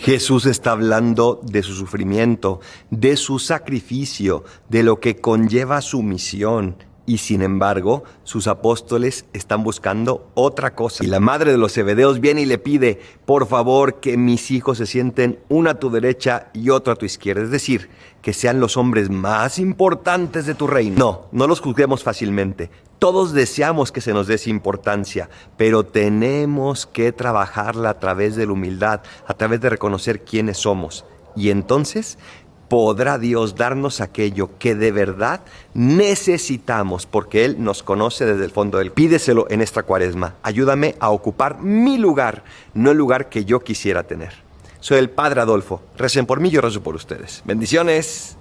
Jesús está hablando de su sufrimiento, de su sacrificio, de lo que conlleva su misión. Y sin embargo, sus apóstoles están buscando otra cosa. Y la madre de los Zebedeos viene y le pide, por favor, que mis hijos se sienten uno a tu derecha y otro a tu izquierda. Es decir, que sean los hombres más importantes de tu reino. No, no los juzguemos fácilmente. Todos deseamos que se nos dé esa importancia, pero tenemos que trabajarla a través de la humildad, a través de reconocer quiénes somos. Y entonces podrá Dios darnos aquello que de verdad necesitamos, porque Él nos conoce desde el fondo del. Pídeselo en esta cuaresma. Ayúdame a ocupar mi lugar, no el lugar que yo quisiera tener. Soy el Padre Adolfo. Recen por mí, yo rezo por ustedes. Bendiciones.